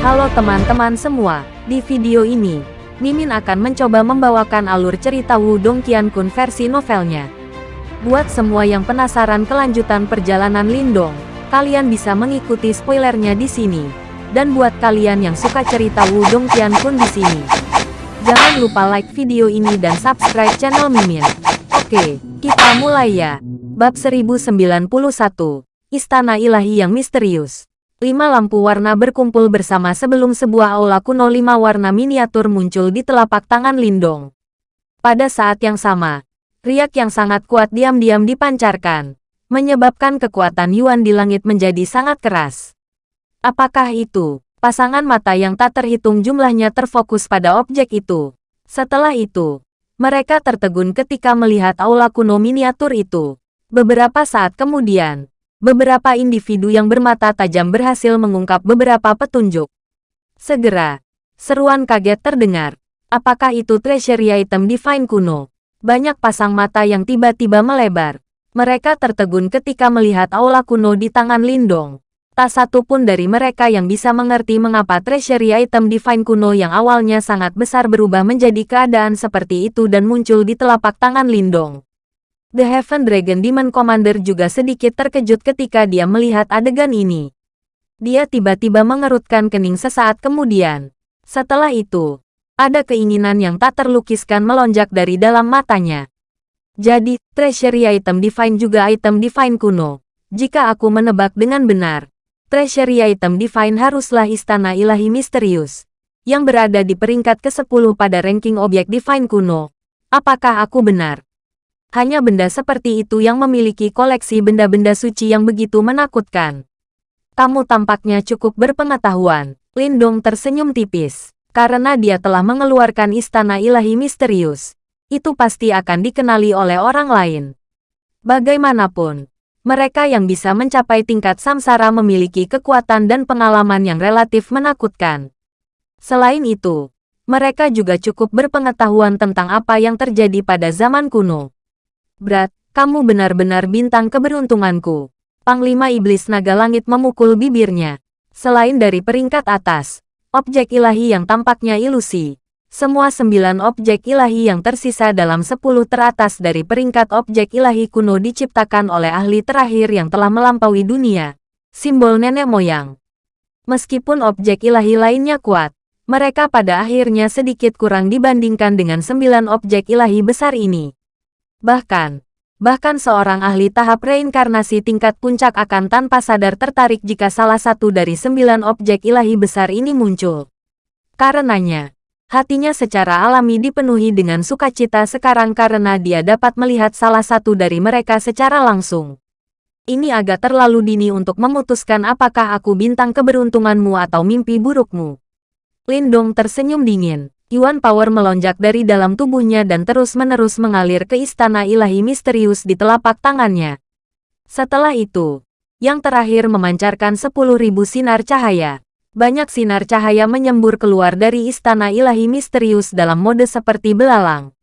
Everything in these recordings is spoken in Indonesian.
Halo teman-teman semua, di video ini, Mimin akan mencoba membawakan alur cerita Wudong Qiankun versi novelnya. Buat semua yang penasaran kelanjutan perjalanan Lindong, kalian bisa mengikuti spoilernya di sini. Dan buat kalian yang suka cerita Wudong Qiankun di sini, jangan lupa like video ini dan subscribe channel Mimin. Oke, kita mulai ya. Bab 1091, Istana Ilahi yang Misterius. Lima lampu warna berkumpul bersama sebelum sebuah aula kuno lima warna miniatur muncul di telapak tangan Lindong. Pada saat yang sama, riak yang sangat kuat diam-diam dipancarkan, menyebabkan kekuatan Yuan di langit menjadi sangat keras. Apakah itu? Pasangan mata yang tak terhitung jumlahnya terfokus pada objek itu. Setelah itu, mereka tertegun ketika melihat aula kuno miniatur itu. Beberapa saat kemudian, beberapa individu yang bermata tajam berhasil mengungkap beberapa petunjuk. Segera, seruan kaget terdengar. Apakah itu treasury item divine kuno? Banyak pasang mata yang tiba-tiba melebar. Mereka tertegun ketika melihat aula kuno di tangan Lindong. Tak satu pun dari mereka yang bisa mengerti mengapa treasury item divine kuno yang awalnya sangat besar berubah menjadi keadaan seperti itu dan muncul di telapak tangan Lindong. The Heaven Dragon Demon Commander juga sedikit terkejut ketika dia melihat adegan ini. Dia tiba-tiba mengerutkan kening sesaat kemudian. Setelah itu, ada keinginan yang tak terlukiskan melonjak dari dalam matanya. Jadi, treasury item divine juga item divine kuno. Jika aku menebak dengan benar, treasury item divine haruslah istana ilahi misterius, yang berada di peringkat ke-10 pada ranking objek divine kuno. Apakah aku benar? Hanya benda seperti itu yang memiliki koleksi benda-benda suci yang begitu menakutkan. Kamu tampaknya cukup berpengetahuan. Lindong tersenyum tipis. Karena dia telah mengeluarkan istana ilahi misterius. Itu pasti akan dikenali oleh orang lain. Bagaimanapun, mereka yang bisa mencapai tingkat samsara memiliki kekuatan dan pengalaman yang relatif menakutkan. Selain itu, mereka juga cukup berpengetahuan tentang apa yang terjadi pada zaman kuno. Berat, kamu benar-benar bintang keberuntunganku. Panglima Iblis Naga Langit memukul bibirnya. Selain dari peringkat atas, objek ilahi yang tampaknya ilusi. Semua sembilan objek ilahi yang tersisa dalam sepuluh teratas dari peringkat objek ilahi kuno diciptakan oleh ahli terakhir yang telah melampaui dunia. Simbol nenek moyang. Meskipun objek ilahi lainnya kuat, mereka pada akhirnya sedikit kurang dibandingkan dengan sembilan objek ilahi besar ini. Bahkan, bahkan seorang ahli tahap reinkarnasi tingkat puncak akan tanpa sadar tertarik jika salah satu dari sembilan objek ilahi besar ini muncul. Karenanya, hatinya secara alami dipenuhi dengan sukacita sekarang karena dia dapat melihat salah satu dari mereka secara langsung. Ini agak terlalu dini untuk memutuskan apakah aku bintang keberuntunganmu atau mimpi burukmu. Lindong tersenyum dingin. Yuan Power melonjak dari dalam tubuhnya dan terus-menerus mengalir ke istana ilahi misterius di telapak tangannya. Setelah itu, yang terakhir memancarkan 10.000 sinar cahaya. Banyak sinar cahaya menyembur keluar dari istana ilahi misterius dalam mode seperti belalang.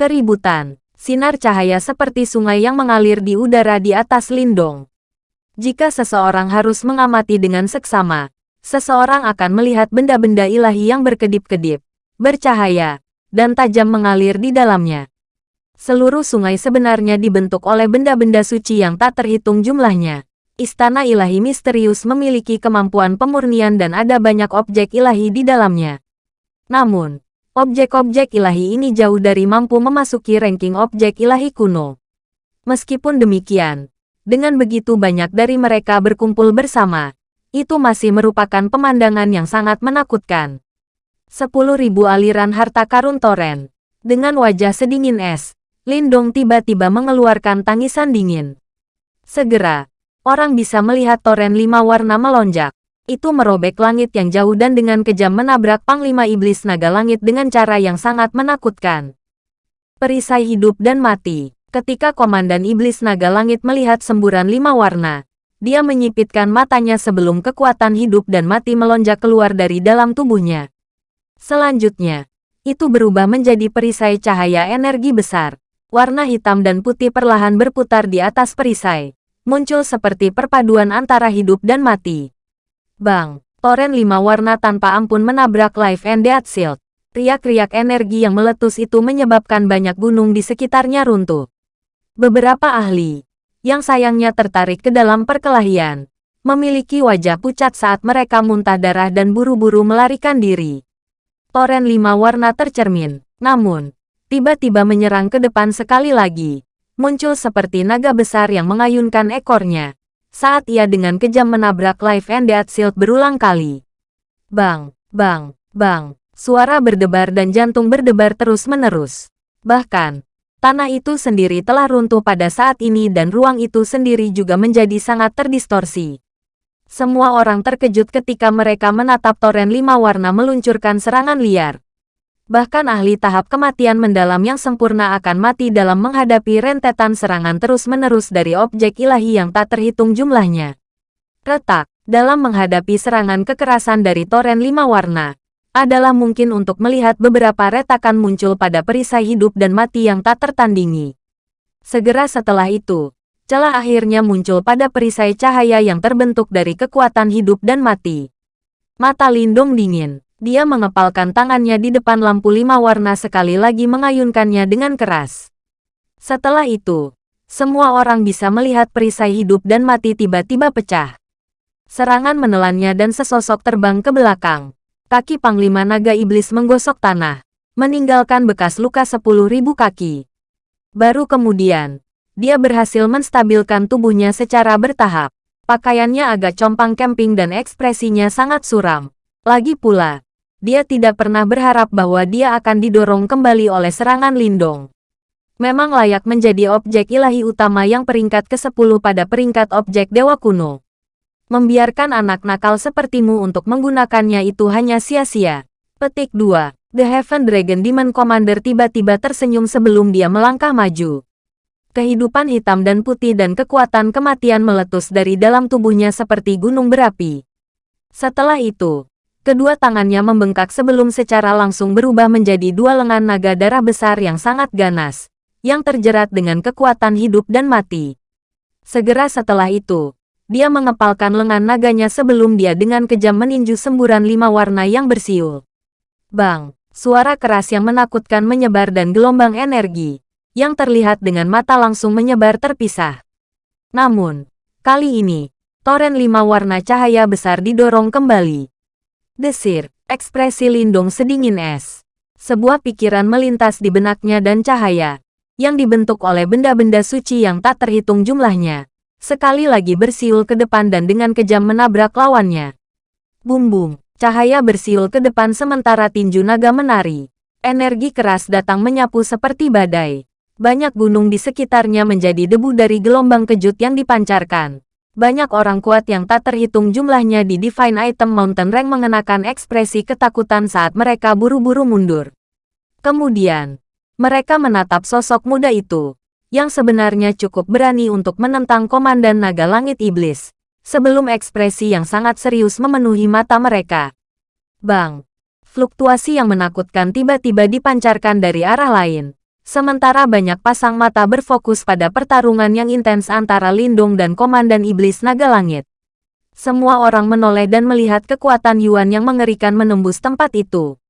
Keributan, sinar cahaya seperti sungai yang mengalir di udara di atas lindung. Jika seseorang harus mengamati dengan seksama, seseorang akan melihat benda-benda ilahi yang berkedip-kedip bercahaya, dan tajam mengalir di dalamnya. Seluruh sungai sebenarnya dibentuk oleh benda-benda suci yang tak terhitung jumlahnya. Istana ilahi misterius memiliki kemampuan pemurnian dan ada banyak objek ilahi di dalamnya. Namun, objek-objek ilahi ini jauh dari mampu memasuki ranking objek ilahi kuno. Meskipun demikian, dengan begitu banyak dari mereka berkumpul bersama, itu masih merupakan pemandangan yang sangat menakutkan. Sepuluh ribu aliran harta karun Toren. Dengan wajah sedingin es, Lindong tiba-tiba mengeluarkan tangisan dingin. Segera, orang bisa melihat Toren lima warna melonjak. Itu merobek langit yang jauh dan dengan kejam menabrak Panglima Iblis Naga Langit dengan cara yang sangat menakutkan. Perisai hidup dan mati. Ketika Komandan Iblis Naga Langit melihat semburan lima warna, dia menyipitkan matanya sebelum kekuatan hidup dan mati melonjak keluar dari dalam tubuhnya. Selanjutnya, itu berubah menjadi perisai cahaya energi besar. Warna hitam dan putih perlahan berputar di atas perisai. Muncul seperti perpaduan antara hidup dan mati. Bang, Toren lima warna tanpa ampun menabrak Life and Death Shield. Riak-riak energi yang meletus itu menyebabkan banyak gunung di sekitarnya runtuh. Beberapa ahli, yang sayangnya tertarik ke dalam perkelahian, memiliki wajah pucat saat mereka muntah darah dan buru-buru melarikan diri. Toren lima warna tercermin, namun, tiba-tiba menyerang ke depan sekali lagi, muncul seperti naga besar yang mengayunkan ekornya, saat ia dengan kejam menabrak Life and Death Shield berulang kali. Bang, bang, bang, suara berdebar dan jantung berdebar terus-menerus. Bahkan, tanah itu sendiri telah runtuh pada saat ini dan ruang itu sendiri juga menjadi sangat terdistorsi. Semua orang terkejut ketika mereka menatap toren lima warna meluncurkan serangan liar. Bahkan ahli tahap kematian mendalam yang sempurna akan mati dalam menghadapi rentetan serangan terus-menerus dari objek ilahi yang tak terhitung jumlahnya. Retak, dalam menghadapi serangan kekerasan dari toren lima warna, adalah mungkin untuk melihat beberapa retakan muncul pada perisai hidup dan mati yang tak tertandingi. Segera setelah itu, celah akhirnya muncul pada perisai cahaya yang terbentuk dari kekuatan hidup dan mati. Mata Lindung dingin. Dia mengepalkan tangannya di depan lampu lima warna sekali lagi mengayunkannya dengan keras. Setelah itu, semua orang bisa melihat perisai hidup dan mati tiba-tiba pecah. Serangan menelannya dan sesosok terbang ke belakang. Kaki Panglima Naga Iblis menggosok tanah, meninggalkan bekas luka sepuluh ribu kaki. Baru kemudian, dia berhasil menstabilkan tubuhnya secara bertahap. Pakaiannya agak compang camping dan ekspresinya sangat suram. Lagi pula, dia tidak pernah berharap bahwa dia akan didorong kembali oleh serangan Lindong. Memang layak menjadi objek ilahi utama yang peringkat ke-10 pada peringkat objek dewa kuno. Membiarkan anak nakal sepertimu untuk menggunakannya itu hanya sia-sia. Petik 2. The Heaven Dragon Demon Commander tiba-tiba tersenyum sebelum dia melangkah maju. Kehidupan hitam dan putih dan kekuatan kematian meletus dari dalam tubuhnya seperti gunung berapi. Setelah itu, Kedua tangannya membengkak sebelum secara langsung berubah menjadi dua lengan naga darah besar yang sangat ganas, yang terjerat dengan kekuatan hidup dan mati. Segera setelah itu, dia mengepalkan lengan naganya sebelum dia dengan kejam meninju semburan lima warna yang bersiul. Bang, suara keras yang menakutkan menyebar dan gelombang energi, yang terlihat dengan mata langsung menyebar terpisah. Namun, kali ini, toren lima warna cahaya besar didorong kembali. Desir, ekspresi Lindung sedingin es. Sebuah pikiran melintas di benaknya dan cahaya, yang dibentuk oleh benda-benda suci yang tak terhitung jumlahnya. Sekali lagi bersiul ke depan dan dengan kejam menabrak lawannya. Bum-bum, cahaya bersiul ke depan sementara tinju naga menari. Energi keras datang menyapu seperti badai. Banyak gunung di sekitarnya menjadi debu dari gelombang kejut yang dipancarkan. Banyak orang kuat yang tak terhitung jumlahnya di Divine Item Mountain Rank mengenakan ekspresi ketakutan saat mereka buru-buru mundur. Kemudian, mereka menatap sosok muda itu, yang sebenarnya cukup berani untuk menentang Komandan Naga Langit Iblis, sebelum ekspresi yang sangat serius memenuhi mata mereka. Bang! Fluktuasi yang menakutkan tiba-tiba dipancarkan dari arah lain. Sementara banyak pasang mata berfokus pada pertarungan yang intens antara Lindung dan Komandan Iblis Naga Langit. Semua orang menoleh dan melihat kekuatan Yuan yang mengerikan menembus tempat itu.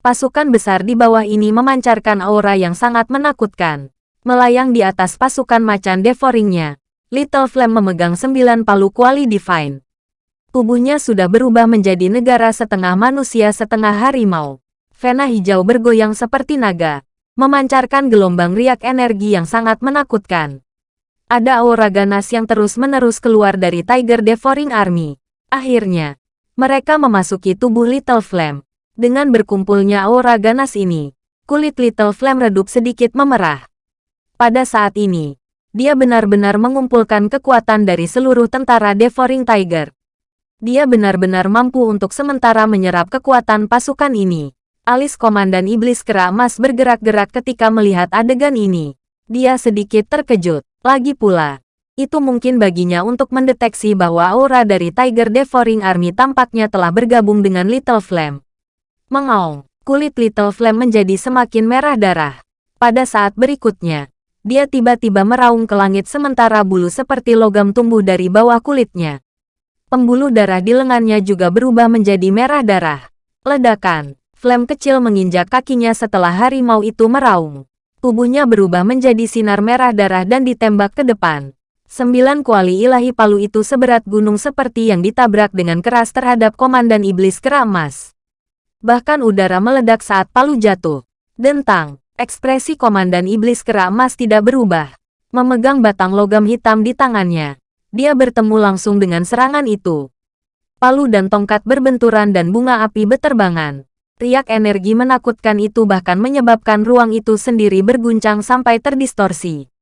Pasukan besar di bawah ini memancarkan aura yang sangat menakutkan. Melayang di atas pasukan macan devoringnya, Little Flame memegang sembilan palu kuali divine. Tubuhnya sudah berubah menjadi negara setengah manusia setengah harimau. Vena hijau bergoyang seperti naga, memancarkan gelombang riak energi yang sangat menakutkan. Ada aura ganas yang terus-menerus keluar dari Tiger Devouring Army. Akhirnya, mereka memasuki tubuh Little Flame. Dengan berkumpulnya aura ganas ini, kulit Little Flame redup sedikit memerah. Pada saat ini, dia benar-benar mengumpulkan kekuatan dari seluruh tentara Devouring Tiger. Dia benar-benar mampu untuk sementara menyerap kekuatan pasukan ini. Alis Komandan Iblis Kera Emas bergerak-gerak ketika melihat adegan ini. Dia sedikit terkejut. Lagi pula, itu mungkin baginya untuk mendeteksi bahwa aura dari Tiger Devouring Army tampaknya telah bergabung dengan Little Flame. Mengaung, kulit Little Flame menjadi semakin merah darah. Pada saat berikutnya, dia tiba-tiba meraung ke langit sementara bulu seperti logam tumbuh dari bawah kulitnya. Pembuluh darah di lengannya juga berubah menjadi merah darah. Ledakan. Flame kecil menginjak kakinya setelah harimau itu meraung. Tubuhnya berubah menjadi sinar merah darah dan ditembak ke depan. Sembilan kuali ilahi palu itu seberat gunung seperti yang ditabrak dengan keras terhadap komandan iblis kera emas. Bahkan udara meledak saat palu jatuh. Dentang, ekspresi komandan iblis kera emas tidak berubah. Memegang batang logam hitam di tangannya. Dia bertemu langsung dengan serangan itu. Palu dan tongkat berbenturan dan bunga api beterbangan. Riak energi menakutkan itu bahkan menyebabkan ruang itu sendiri berguncang sampai terdistorsi.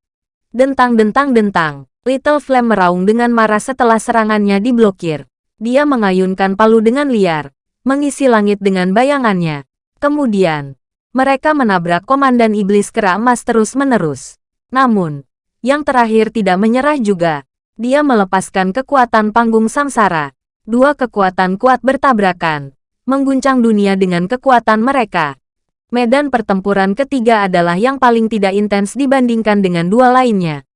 Dentang-dentang-dentang, Little Flame meraung dengan marah setelah serangannya diblokir. Dia mengayunkan palu dengan liar, mengisi langit dengan bayangannya. Kemudian, mereka menabrak komandan iblis kera emas terus-menerus. Namun, yang terakhir tidak menyerah juga. Dia melepaskan kekuatan panggung samsara. Dua kekuatan kuat bertabrakan, mengguncang dunia dengan kekuatan mereka. Medan pertempuran ketiga adalah yang paling tidak intens dibandingkan dengan dua lainnya.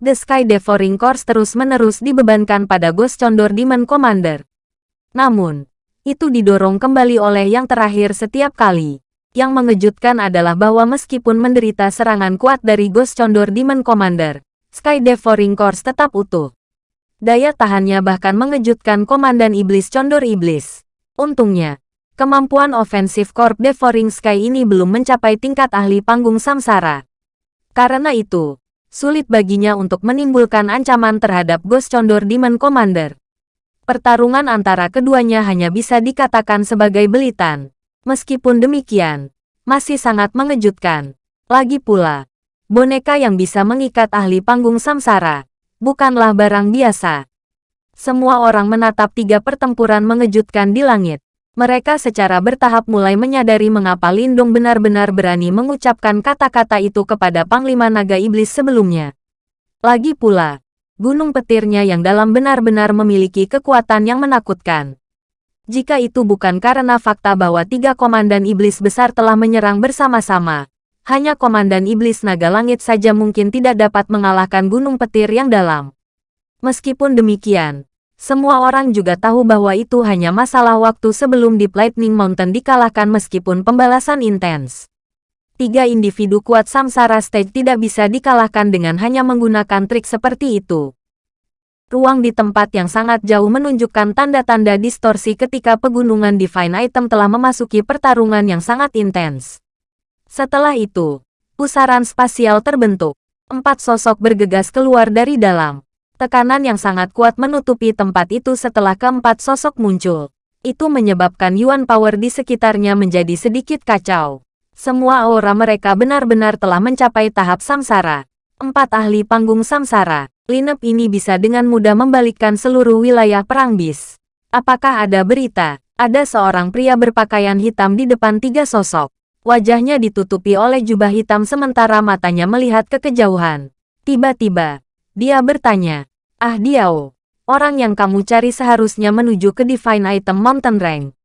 The Sky Devouring Course terus-menerus dibebankan pada Ghost Condor Demon Commander. Namun, itu didorong kembali oleh yang terakhir setiap kali. Yang mengejutkan adalah bahwa meskipun menderita serangan kuat dari Ghost Condor Demon Commander, Sky Devouring Course tetap utuh. Daya tahannya bahkan mengejutkan Komandan Iblis Condor Iblis. Untungnya, kemampuan ofensif Corp Devouring Sky ini belum mencapai tingkat ahli panggung samsara. Karena itu, sulit baginya untuk menimbulkan ancaman terhadap Ghost Condor Demon Commander. Pertarungan antara keduanya hanya bisa dikatakan sebagai belitan. Meskipun demikian, masih sangat mengejutkan. Lagi pula, Boneka yang bisa mengikat ahli panggung samsara, bukanlah barang biasa. Semua orang menatap tiga pertempuran mengejutkan di langit. Mereka secara bertahap mulai menyadari mengapa Lindung benar-benar berani mengucapkan kata-kata itu kepada Panglima Naga Iblis sebelumnya. Lagi pula, gunung petirnya yang dalam benar-benar memiliki kekuatan yang menakutkan. Jika itu bukan karena fakta bahwa tiga komandan iblis besar telah menyerang bersama-sama, hanya Komandan Iblis Naga Langit saja mungkin tidak dapat mengalahkan gunung petir yang dalam. Meskipun demikian, semua orang juga tahu bahwa itu hanya masalah waktu sebelum Deep Lightning Mountain dikalahkan meskipun pembalasan intens. Tiga individu kuat Samsara Stage tidak bisa dikalahkan dengan hanya menggunakan trik seperti itu. Ruang di tempat yang sangat jauh menunjukkan tanda-tanda distorsi ketika pegunungan Divine Item telah memasuki pertarungan yang sangat intens. Setelah itu, pusaran spasial terbentuk. Empat sosok bergegas keluar dari dalam. Tekanan yang sangat kuat menutupi tempat itu setelah keempat sosok muncul. Itu menyebabkan Yuan Power di sekitarnya menjadi sedikit kacau. Semua aura mereka benar-benar telah mencapai tahap samsara. Empat ahli panggung samsara. Lineup ini bisa dengan mudah membalikkan seluruh wilayah perang bis. Apakah ada berita? Ada seorang pria berpakaian hitam di depan tiga sosok. Wajahnya ditutupi oleh jubah hitam sementara matanya melihat ke kejauhan. Tiba-tiba, dia bertanya, Ah Diao, orang yang kamu cari seharusnya menuju ke Divine Item Mountain Rank.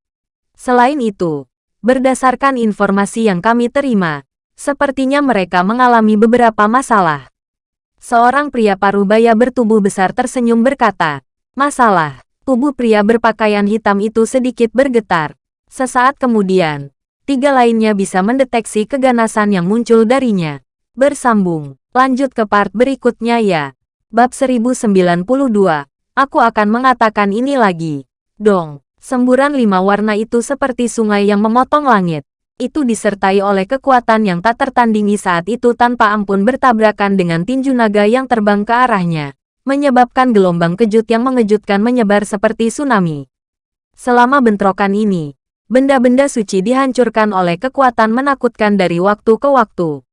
Selain itu, berdasarkan informasi yang kami terima, sepertinya mereka mengalami beberapa masalah. Seorang pria parubaya bertubuh besar tersenyum berkata, Masalah, tubuh pria berpakaian hitam itu sedikit bergetar. Sesaat kemudian, tiga lainnya bisa mendeteksi keganasan yang muncul darinya. Bersambung, lanjut ke part berikutnya ya. Bab 1092, aku akan mengatakan ini lagi. Dong, semburan lima warna itu seperti sungai yang memotong langit. Itu disertai oleh kekuatan yang tak tertandingi saat itu tanpa ampun bertabrakan dengan tinju naga yang terbang ke arahnya. Menyebabkan gelombang kejut yang mengejutkan menyebar seperti tsunami. Selama bentrokan ini, benda-benda suci dihancurkan oleh kekuatan menakutkan dari waktu ke waktu.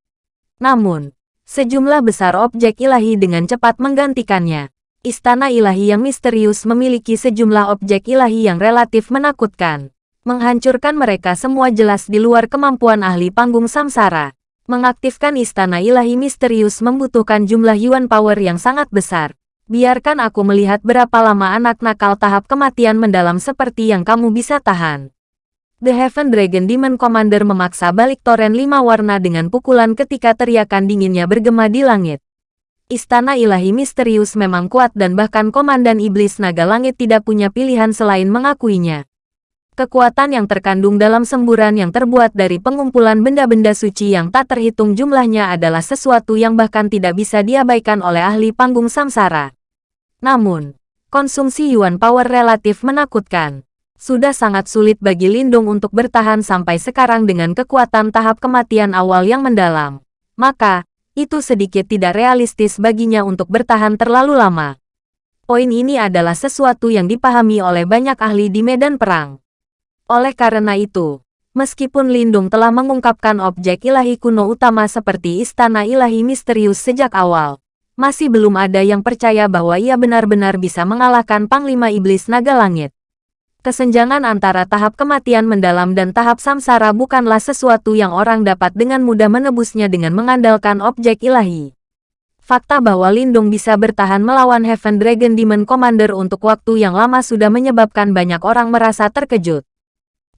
Namun, sejumlah besar objek ilahi dengan cepat menggantikannya. Istana ilahi yang misterius memiliki sejumlah objek ilahi yang relatif menakutkan. Menghancurkan mereka semua jelas di luar kemampuan ahli panggung samsara. Mengaktifkan istana ilahi misterius membutuhkan jumlah yuan power yang sangat besar. Biarkan aku melihat berapa lama anak nakal tahap kematian mendalam seperti yang kamu bisa tahan. The Heaven Dragon Demon Commander memaksa balik toren lima warna dengan pukulan ketika teriakan dinginnya bergema di langit. Istana ilahi misterius memang kuat dan bahkan Komandan Iblis Naga Langit tidak punya pilihan selain mengakuinya. Kekuatan yang terkandung dalam semburan yang terbuat dari pengumpulan benda-benda suci yang tak terhitung jumlahnya adalah sesuatu yang bahkan tidak bisa diabaikan oleh ahli panggung samsara. Namun, konsumsi Yuan Power relatif menakutkan. Sudah sangat sulit bagi Lindung untuk bertahan sampai sekarang dengan kekuatan tahap kematian awal yang mendalam. Maka, itu sedikit tidak realistis baginya untuk bertahan terlalu lama. Poin ini adalah sesuatu yang dipahami oleh banyak ahli di medan perang. Oleh karena itu, meskipun Lindung telah mengungkapkan objek ilahi kuno utama seperti istana ilahi misterius sejak awal, masih belum ada yang percaya bahwa ia benar-benar bisa mengalahkan Panglima Iblis Naga Langit. Kesenjangan antara tahap kematian mendalam dan tahap samsara bukanlah sesuatu yang orang dapat dengan mudah menebusnya dengan mengandalkan objek ilahi. Fakta bahwa Lindung bisa bertahan melawan Heaven Dragon Demon Commander untuk waktu yang lama sudah menyebabkan banyak orang merasa terkejut.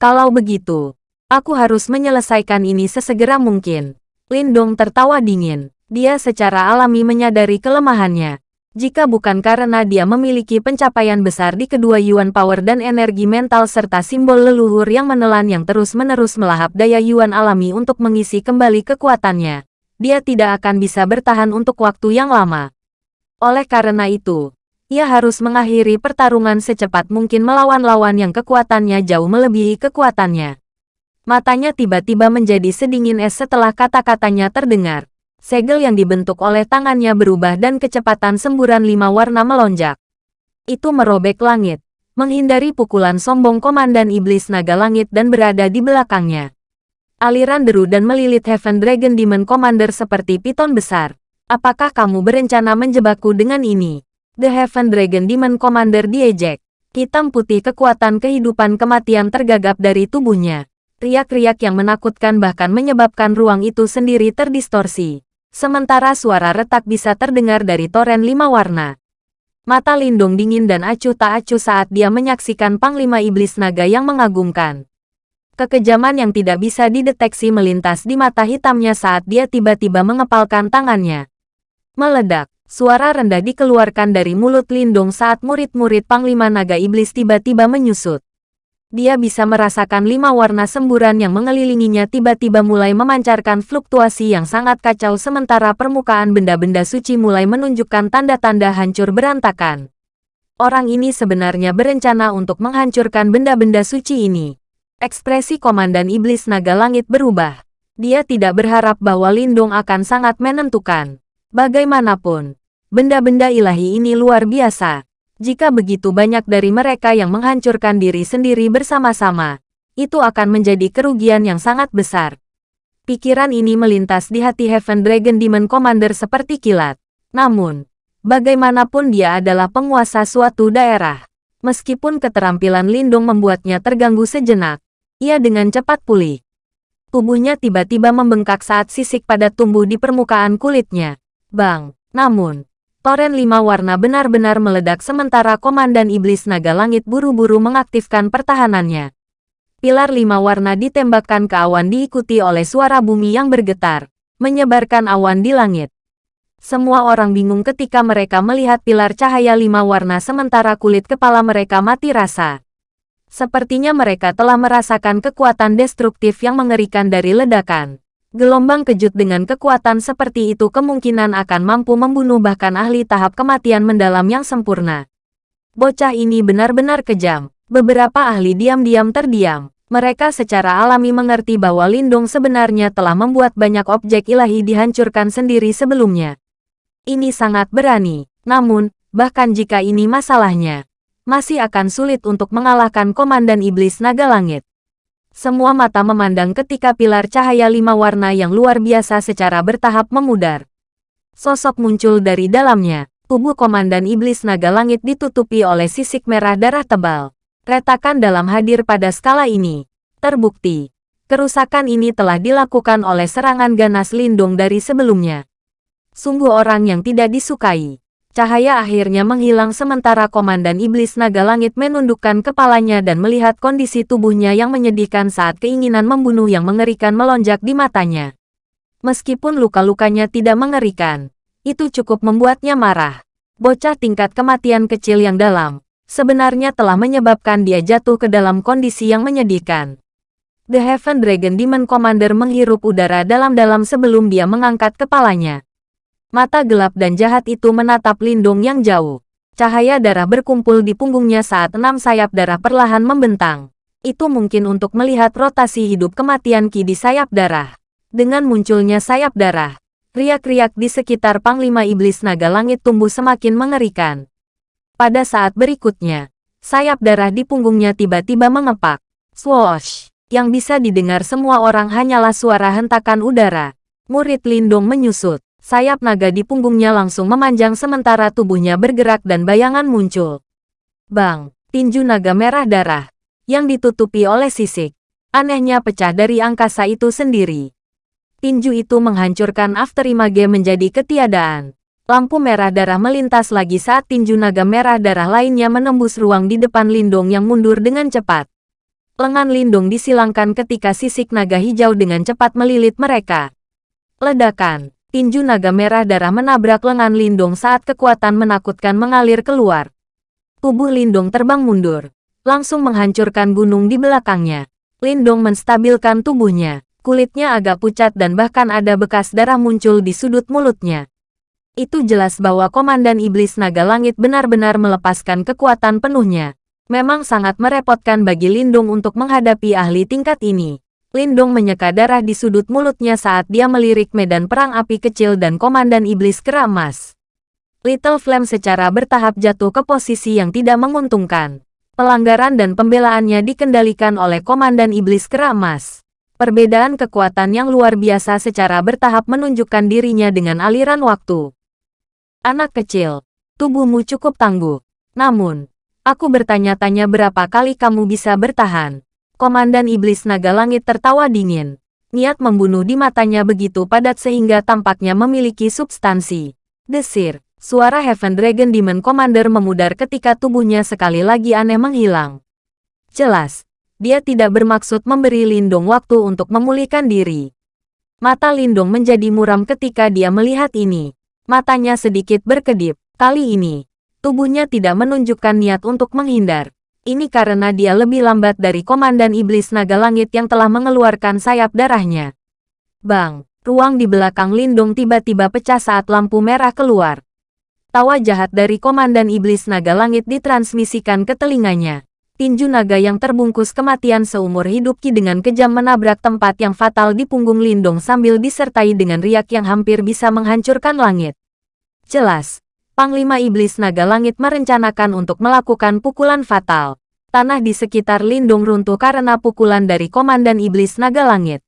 Kalau begitu, aku harus menyelesaikan ini sesegera mungkin. Lindung tertawa dingin. Dia secara alami menyadari kelemahannya. Jika bukan karena dia memiliki pencapaian besar di kedua Yuan Power dan energi mental serta simbol leluhur yang menelan yang terus-menerus melahap daya Yuan alami untuk mengisi kembali kekuatannya, dia tidak akan bisa bertahan untuk waktu yang lama. Oleh karena itu, ia harus mengakhiri pertarungan secepat mungkin melawan lawan yang kekuatannya jauh melebihi kekuatannya. Matanya tiba-tiba menjadi sedingin es setelah kata-katanya terdengar. Segel yang dibentuk oleh tangannya berubah dan kecepatan semburan lima warna melonjak. Itu merobek langit, menghindari pukulan sombong Komandan Iblis Naga Langit dan berada di belakangnya. Aliran deru dan melilit Heaven Dragon Demon Commander seperti piton besar. Apakah kamu berencana menjebakku dengan ini? The Heaven Dragon Demon Commander diejek. Hitam putih kekuatan kehidupan kematian tergagap dari tubuhnya. Riak-riak yang menakutkan bahkan menyebabkan ruang itu sendiri terdistorsi. Sementara suara retak bisa terdengar dari toren lima warna. Mata Lindung dingin dan acuh tak acuh saat dia menyaksikan Panglima Iblis Naga yang mengagumkan. Kekejaman yang tidak bisa dideteksi melintas di mata hitamnya saat dia tiba-tiba mengepalkan tangannya. Meledak, suara rendah dikeluarkan dari mulut Lindung saat murid-murid Panglima Naga Iblis tiba-tiba menyusut dia bisa merasakan lima warna semburan yang mengelilinginya tiba-tiba mulai memancarkan fluktuasi yang sangat kacau sementara permukaan benda-benda suci mulai menunjukkan tanda-tanda hancur berantakan. Orang ini sebenarnya berencana untuk menghancurkan benda-benda suci ini. Ekspresi Komandan Iblis Naga Langit berubah. Dia tidak berharap bahwa Lindung akan sangat menentukan. Bagaimanapun, benda-benda ilahi ini luar biasa jika begitu banyak dari mereka yang menghancurkan diri sendiri bersama-sama, itu akan menjadi kerugian yang sangat besar. Pikiran ini melintas di hati Heaven Dragon Demon Commander seperti kilat. Namun, bagaimanapun dia adalah penguasa suatu daerah. Meskipun keterampilan Lindung membuatnya terganggu sejenak, ia dengan cepat pulih. Tubuhnya tiba-tiba membengkak saat sisik pada tumbuh di permukaan kulitnya. Bang! Namun, Toren lima warna benar-benar meledak sementara Komandan Iblis Naga Langit buru-buru mengaktifkan pertahanannya. Pilar lima warna ditembakkan ke awan diikuti oleh suara bumi yang bergetar, menyebarkan awan di langit. Semua orang bingung ketika mereka melihat pilar cahaya lima warna sementara kulit kepala mereka mati rasa. Sepertinya mereka telah merasakan kekuatan destruktif yang mengerikan dari ledakan. Gelombang kejut dengan kekuatan seperti itu kemungkinan akan mampu membunuh bahkan ahli tahap kematian mendalam yang sempurna. Bocah ini benar-benar kejam. Beberapa ahli diam-diam terdiam. Mereka secara alami mengerti bahwa Lindung sebenarnya telah membuat banyak objek ilahi dihancurkan sendiri sebelumnya. Ini sangat berani. Namun, bahkan jika ini masalahnya, masih akan sulit untuk mengalahkan Komandan Iblis Naga Langit. Semua mata memandang ketika pilar cahaya lima warna yang luar biasa secara bertahap memudar. Sosok muncul dari dalamnya. Tubuh Komandan Iblis Naga Langit ditutupi oleh sisik merah darah tebal. Retakan dalam hadir pada skala ini. Terbukti, kerusakan ini telah dilakukan oleh serangan ganas lindung dari sebelumnya. Sungguh orang yang tidak disukai. Cahaya akhirnya menghilang sementara Komandan Iblis Naga Langit menundukkan kepalanya dan melihat kondisi tubuhnya yang menyedihkan saat keinginan membunuh yang mengerikan melonjak di matanya. Meskipun luka-lukanya tidak mengerikan, Itu cukup membuatnya marah. Bocah tingkat kematian kecil yang dalam, sebenarnya telah menyebabkan dia jatuh ke dalam kondisi yang menyedihkan. The Heaven Dragon Demon Commander menghirup udara dalam-dalam sebelum dia mengangkat kepalanya. Mata gelap dan jahat itu menatap Lindung yang jauh. Cahaya darah berkumpul di punggungnya saat enam sayap darah perlahan membentang. Itu mungkin untuk melihat rotasi hidup kematian Ki di sayap darah. Dengan munculnya sayap darah, riak-riak di sekitar Panglima Iblis Naga Langit tumbuh semakin mengerikan. Pada saat berikutnya, sayap darah di punggungnya tiba-tiba mengepak. Swoosh! Yang bisa didengar semua orang hanyalah suara hentakan udara. Murid Lindung menyusut. Sayap naga di punggungnya langsung memanjang sementara tubuhnya bergerak dan bayangan muncul. Bang! Tinju naga merah darah. Yang ditutupi oleh sisik. Anehnya pecah dari angkasa itu sendiri tinju itu menghancurkan Afterimage menjadi ketiadaan. Lampu merah darah melintas lagi saat tinju naga merah darah lainnya menembus ruang di depan Lindung yang mundur dengan cepat. Lengan Lindung disilangkan ketika sisik naga hijau dengan cepat melilit mereka. Ledakan, tinju naga merah darah menabrak lengan Lindung saat kekuatan menakutkan mengalir keluar. Tubuh Lindung terbang mundur, langsung menghancurkan gunung di belakangnya. Lindung menstabilkan tubuhnya, kulitnya agak pucat dan bahkan ada bekas darah muncul di sudut mulutnya. Itu jelas bahwa Komandan Iblis Naga Langit benar-benar melepaskan kekuatan penuhnya. Memang sangat merepotkan bagi Lindung untuk menghadapi ahli tingkat ini. Lindung menyeka darah di sudut mulutnya saat dia melirik medan perang api kecil dan Komandan Iblis Keramas. Little Flame secara bertahap jatuh ke posisi yang tidak menguntungkan. Pelanggaran dan pembelaannya dikendalikan oleh Komandan Iblis Keramas. Perbedaan kekuatan yang luar biasa secara bertahap menunjukkan dirinya dengan aliran waktu. Anak kecil, tubuhmu cukup tangguh. Namun, aku bertanya-tanya berapa kali kamu bisa bertahan. Komandan Iblis Naga Langit tertawa dingin. Niat membunuh di matanya begitu padat sehingga tampaknya memiliki substansi. Desir, suara Heaven Dragon Demon Commander memudar ketika tubuhnya sekali lagi aneh menghilang. Jelas, dia tidak bermaksud memberi Lindung waktu untuk memulihkan diri. Mata Lindung menjadi muram ketika dia melihat ini. Matanya sedikit berkedip. Kali ini, tubuhnya tidak menunjukkan niat untuk menghindar. Ini karena dia lebih lambat dari Komandan Iblis Naga Langit yang telah mengeluarkan sayap darahnya. Bang, ruang di belakang Lindung tiba-tiba pecah saat lampu merah keluar. Tawa jahat dari Komandan Iblis Naga Langit ditransmisikan ke telinganya tinju naga yang terbungkus kematian seumur hidup Ki dengan kejam menabrak tempat yang fatal di punggung Lindong sambil disertai dengan riak yang hampir bisa menghancurkan langit. Jelas, Panglima Iblis Naga Langit merencanakan untuk melakukan pukulan fatal. Tanah di sekitar Lindung runtuh karena pukulan dari Komandan Iblis Naga Langit.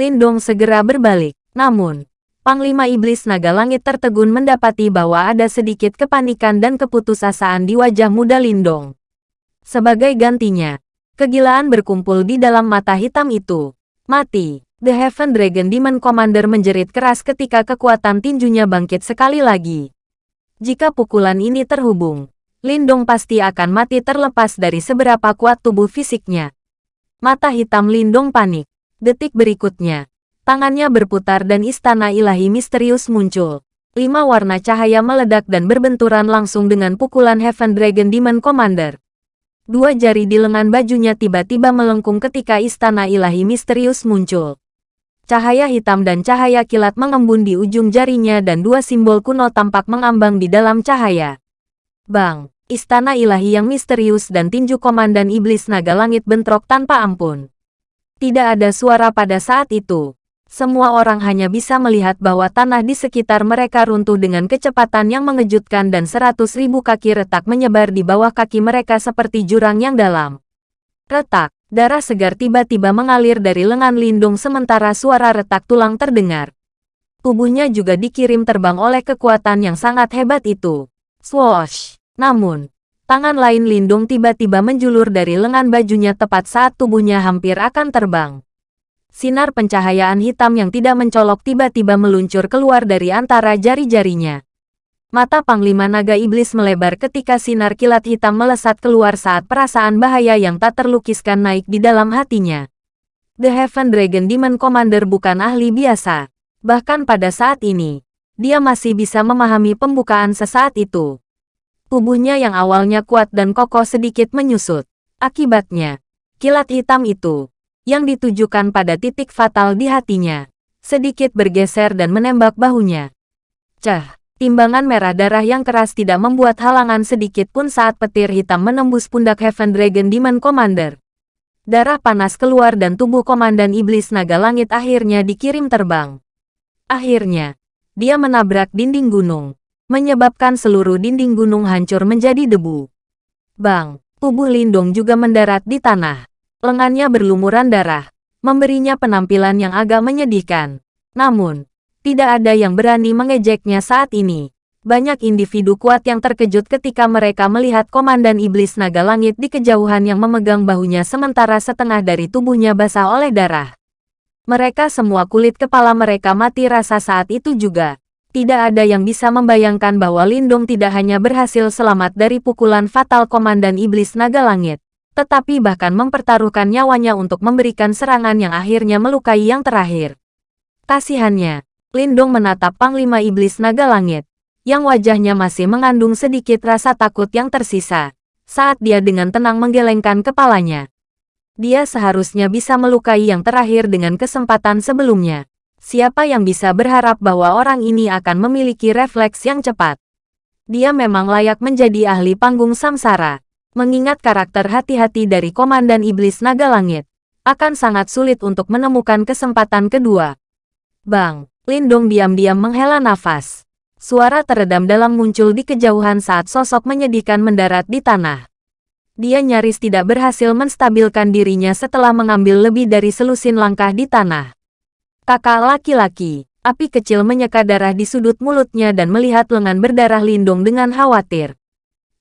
Lindong segera berbalik, namun, Panglima Iblis Naga Langit tertegun mendapati bahwa ada sedikit kepanikan dan keputusasaan di wajah muda Lindong. Sebagai gantinya, kegilaan berkumpul di dalam mata hitam itu. Mati. The Heaven Dragon Demon Commander menjerit keras ketika kekuatan tinjunya bangkit sekali lagi. Jika pukulan ini terhubung, Lindong pasti akan mati terlepas dari seberapa kuat tubuh fisiknya. Mata hitam Lindong panik. Detik berikutnya, tangannya berputar dan istana ilahi misterius muncul. Lima warna cahaya meledak dan berbenturan langsung dengan pukulan Heaven Dragon Demon Commander. Dua jari di lengan bajunya tiba-tiba melengkung ketika istana ilahi misterius muncul. Cahaya hitam dan cahaya kilat mengembun di ujung jarinya dan dua simbol kuno tampak mengambang di dalam cahaya. Bang, istana ilahi yang misterius dan tinju komandan iblis naga langit bentrok tanpa ampun. Tidak ada suara pada saat itu. Semua orang hanya bisa melihat bahwa tanah di sekitar mereka runtuh dengan kecepatan yang mengejutkan dan seratus ribu kaki retak menyebar di bawah kaki mereka seperti jurang yang dalam. Retak, darah segar tiba-tiba mengalir dari lengan lindung sementara suara retak tulang terdengar. Tubuhnya juga dikirim terbang oleh kekuatan yang sangat hebat itu. Swoosh! Namun, tangan lain lindung tiba-tiba menjulur dari lengan bajunya tepat saat tubuhnya hampir akan terbang sinar pencahayaan hitam yang tidak mencolok tiba-tiba meluncur keluar dari antara jari-jarinya. Mata Panglima Naga Iblis melebar ketika sinar kilat hitam melesat keluar saat perasaan bahaya yang tak terlukiskan naik di dalam hatinya. The Heaven Dragon Demon Commander bukan ahli biasa. Bahkan pada saat ini, dia masih bisa memahami pembukaan sesaat itu. Tubuhnya yang awalnya kuat dan kokoh sedikit menyusut. Akibatnya, kilat hitam itu, yang ditujukan pada titik fatal di hatinya, sedikit bergeser dan menembak bahunya. Cah, timbangan merah darah yang keras tidak membuat halangan sedikit pun saat petir hitam menembus pundak Heaven Dragon Demon Commander. Darah panas keluar dan tubuh Komandan Iblis Naga Langit akhirnya dikirim terbang. Akhirnya, dia menabrak dinding gunung, menyebabkan seluruh dinding gunung hancur menjadi debu. Bang, tubuh Lindong juga mendarat di tanah. Lengannya berlumuran darah, memberinya penampilan yang agak menyedihkan. Namun, tidak ada yang berani mengejeknya saat ini. Banyak individu kuat yang terkejut ketika mereka melihat Komandan Iblis Naga Langit di kejauhan yang memegang bahunya sementara setengah dari tubuhnya basah oleh darah. Mereka semua kulit kepala mereka mati rasa saat itu juga. Tidak ada yang bisa membayangkan bahwa Lindung tidak hanya berhasil selamat dari pukulan fatal Komandan Iblis Naga Langit, tetapi bahkan mempertaruhkan nyawanya untuk memberikan serangan yang akhirnya melukai yang terakhir. Kasihannya, Lindung menatap Panglima Iblis Naga Langit, yang wajahnya masih mengandung sedikit rasa takut yang tersisa, saat dia dengan tenang menggelengkan kepalanya. Dia seharusnya bisa melukai yang terakhir dengan kesempatan sebelumnya. Siapa yang bisa berharap bahwa orang ini akan memiliki refleks yang cepat? Dia memang layak menjadi ahli panggung samsara. Mengingat karakter hati-hati dari Komandan Iblis Naga Langit, akan sangat sulit untuk menemukan kesempatan kedua. Bang, Lindong diam-diam menghela nafas. Suara teredam dalam muncul di kejauhan saat sosok menyedihkan mendarat di tanah dia nyaris tidak berhasil menstabilkan dirinya setelah mengambil lebih dari selusin langkah di tanah. Kakak laki-laki, api kecil menyeka darah di sudut mulutnya dan melihat lengan berdarah lindung dengan khawatir.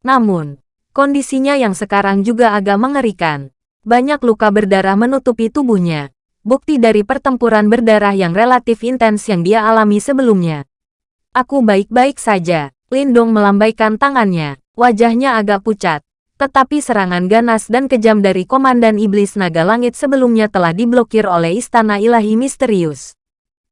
Namun, kondisinya yang sekarang juga agak mengerikan. Banyak luka berdarah menutupi tubuhnya, bukti dari pertempuran berdarah yang relatif intens yang dia alami sebelumnya. Aku baik-baik saja, Lindong melambaikan tangannya, wajahnya agak pucat, tetapi serangan ganas dan kejam dari Komandan Iblis Naga Langit sebelumnya telah diblokir oleh Istana Ilahi Misterius.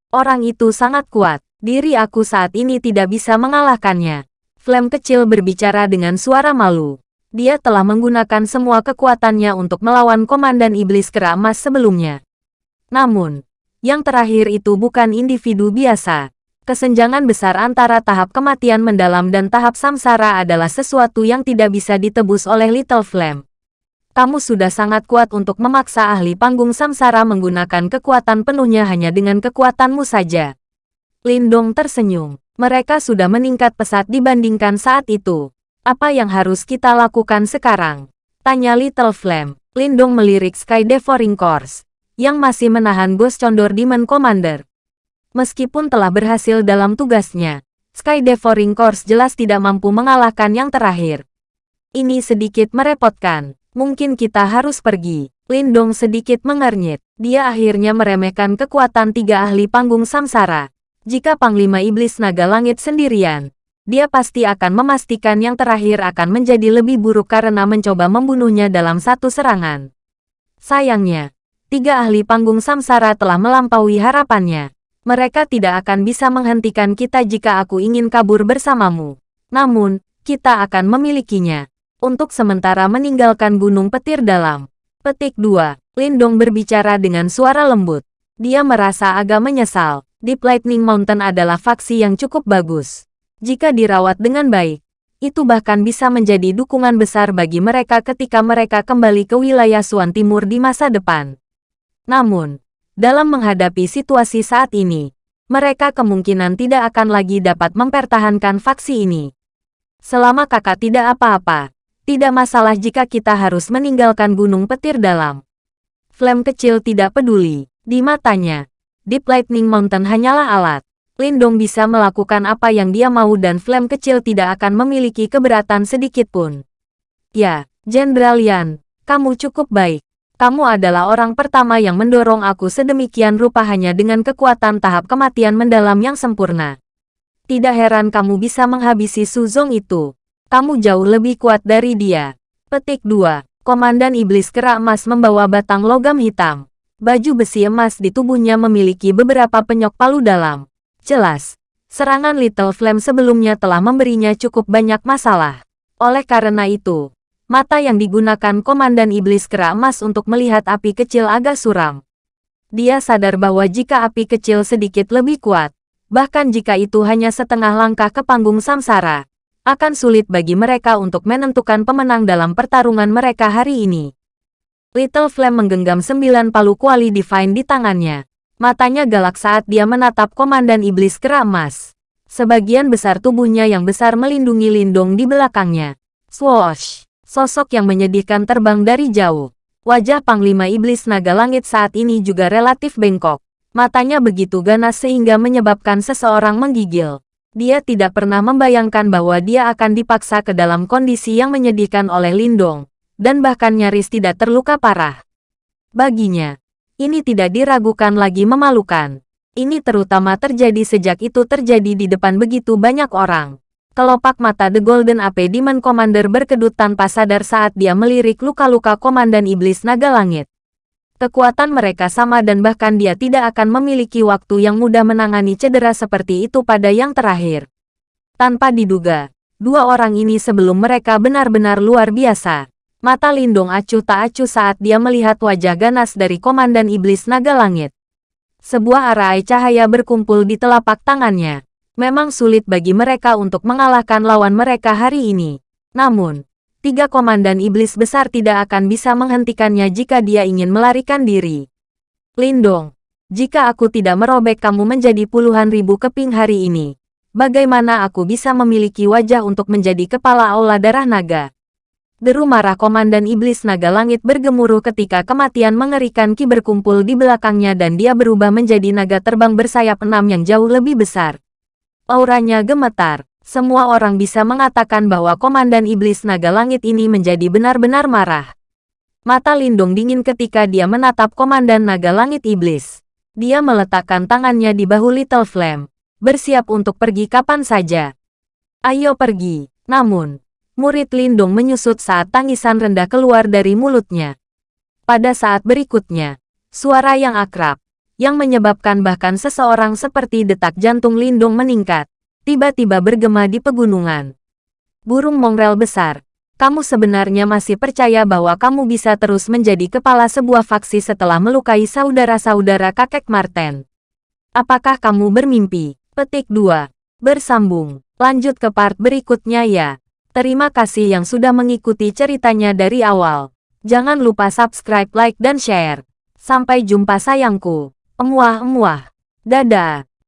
Orang itu sangat kuat, diri aku saat ini tidak bisa mengalahkannya. Flame kecil berbicara dengan suara malu. Dia telah menggunakan semua kekuatannya untuk melawan Komandan Iblis Kera Emas sebelumnya. Namun, yang terakhir itu bukan individu biasa, Kesenjangan besar antara tahap kematian mendalam dan tahap samsara adalah sesuatu yang tidak bisa ditebus oleh Little Flame. Kamu sudah sangat kuat untuk memaksa ahli panggung samsara menggunakan kekuatan penuhnya hanya dengan kekuatanmu saja. Lindong tersenyum. Mereka sudah meningkat pesat dibandingkan saat itu. Apa yang harus kita lakukan sekarang? Tanya Little Flame. Lindong melirik Sky Devouring Course, yang masih menahan Ghost Condor Demon Commander. Meskipun telah berhasil dalam tugasnya, Sky Devouring Course jelas tidak mampu mengalahkan yang terakhir. Ini sedikit merepotkan. Mungkin kita harus pergi. Lindong sedikit mengernyit. Dia akhirnya meremehkan kekuatan tiga ahli panggung samsara. Jika Panglima Iblis Naga Langit sendirian, dia pasti akan memastikan yang terakhir akan menjadi lebih buruk karena mencoba membunuhnya dalam satu serangan. Sayangnya, tiga ahli panggung samsara telah melampaui harapannya. Mereka tidak akan bisa menghentikan kita jika aku ingin kabur bersamamu. Namun, kita akan memilikinya. Untuk sementara meninggalkan Gunung Petir Dalam. Petik 2. Lindong berbicara dengan suara lembut. Dia merasa agak menyesal. Deep Lightning Mountain adalah faksi yang cukup bagus. Jika dirawat dengan baik, itu bahkan bisa menjadi dukungan besar bagi mereka ketika mereka kembali ke wilayah Suan Timur di masa depan. Namun, dalam menghadapi situasi saat ini, mereka kemungkinan tidak akan lagi dapat mempertahankan faksi ini. Selama kakak tidak apa-apa, tidak masalah jika kita harus meninggalkan gunung petir dalam. Flame kecil tidak peduli, di matanya. Deep Lightning Mountain hanyalah alat. Lindong bisa melakukan apa yang dia mau dan Flame kecil tidak akan memiliki keberatan sedikit pun. Ya, Jenderal Yan, kamu cukup baik. Kamu adalah orang pertama yang mendorong aku sedemikian rupa hanya dengan kekuatan tahap kematian mendalam yang sempurna. Tidak heran kamu bisa menghabisi Suzong itu. Kamu jauh lebih kuat dari dia. Petik 2. Komandan Iblis Kera Emas membawa batang logam hitam. Baju besi emas di tubuhnya memiliki beberapa penyok palu dalam. Jelas, Serangan Little Flame sebelumnya telah memberinya cukup banyak masalah. Oleh karena itu, mata yang digunakan Komandan Iblis Kera Emas untuk melihat api kecil agak suram. Dia sadar bahwa jika api kecil sedikit lebih kuat, bahkan jika itu hanya setengah langkah ke panggung samsara, akan sulit bagi mereka untuk menentukan pemenang dalam pertarungan mereka hari ini. Little Flame menggenggam sembilan palu kuali divine di tangannya. Matanya galak saat dia menatap Komandan Iblis Kera Emas. Sebagian besar tubuhnya yang besar melindungi lindung di belakangnya. Swoosh! Sosok yang menyedihkan terbang dari jauh. Wajah Panglima Iblis Naga Langit saat ini juga relatif bengkok. Matanya begitu ganas sehingga menyebabkan seseorang menggigil. Dia tidak pernah membayangkan bahwa dia akan dipaksa ke dalam kondisi yang menyedihkan oleh Lindong, dan bahkan nyaris tidak terluka parah. Baginya, ini tidak diragukan lagi memalukan. Ini terutama terjadi sejak itu terjadi di depan begitu banyak orang. Kelopak mata The Golden AP Demon Commander berkedut tanpa sadar saat dia melirik luka-luka Komandan Iblis Naga Langit. Kekuatan mereka sama dan bahkan dia tidak akan memiliki waktu yang mudah menangani cedera seperti itu pada yang terakhir. Tanpa diduga, dua orang ini sebelum mereka benar-benar luar biasa. Mata Lindung acuh tak acuh saat dia melihat wajah ganas dari Komandan Iblis Naga Langit. Sebuah arai cahaya berkumpul di telapak tangannya. Memang sulit bagi mereka untuk mengalahkan lawan mereka hari ini. Namun, tiga komandan iblis besar tidak akan bisa menghentikannya jika dia ingin melarikan diri. Lindong, jika aku tidak merobek kamu menjadi puluhan ribu keping hari ini, bagaimana aku bisa memiliki wajah untuk menjadi kepala aula darah naga? Deru marah Komandan Iblis Naga Langit bergemuruh ketika kematian mengerikan Ki berkumpul di belakangnya dan dia berubah menjadi naga terbang bersayap enam yang jauh lebih besar. Auranya gemetar. Semua orang bisa mengatakan bahwa Komandan Iblis Naga Langit ini menjadi benar-benar marah. Mata Lindung dingin ketika dia menatap Komandan Naga Langit Iblis. Dia meletakkan tangannya di bahu Little Flame, bersiap untuk pergi kapan saja. Ayo pergi. Namun, murid Lindung menyusut saat tangisan rendah keluar dari mulutnya. Pada saat berikutnya, suara yang akrab, yang menyebabkan bahkan seseorang seperti detak jantung Lindung meningkat tiba-tiba bergema di pegunungan. Burung mongrel besar, kamu sebenarnya masih percaya bahwa kamu bisa terus menjadi kepala sebuah faksi setelah melukai saudara-saudara kakek Marten. Apakah kamu bermimpi? Petik 2. Bersambung. Lanjut ke part berikutnya ya. Terima kasih yang sudah mengikuti ceritanya dari awal. Jangan lupa subscribe, like, dan share. Sampai jumpa sayangku. Emuah-emuah. Dadah.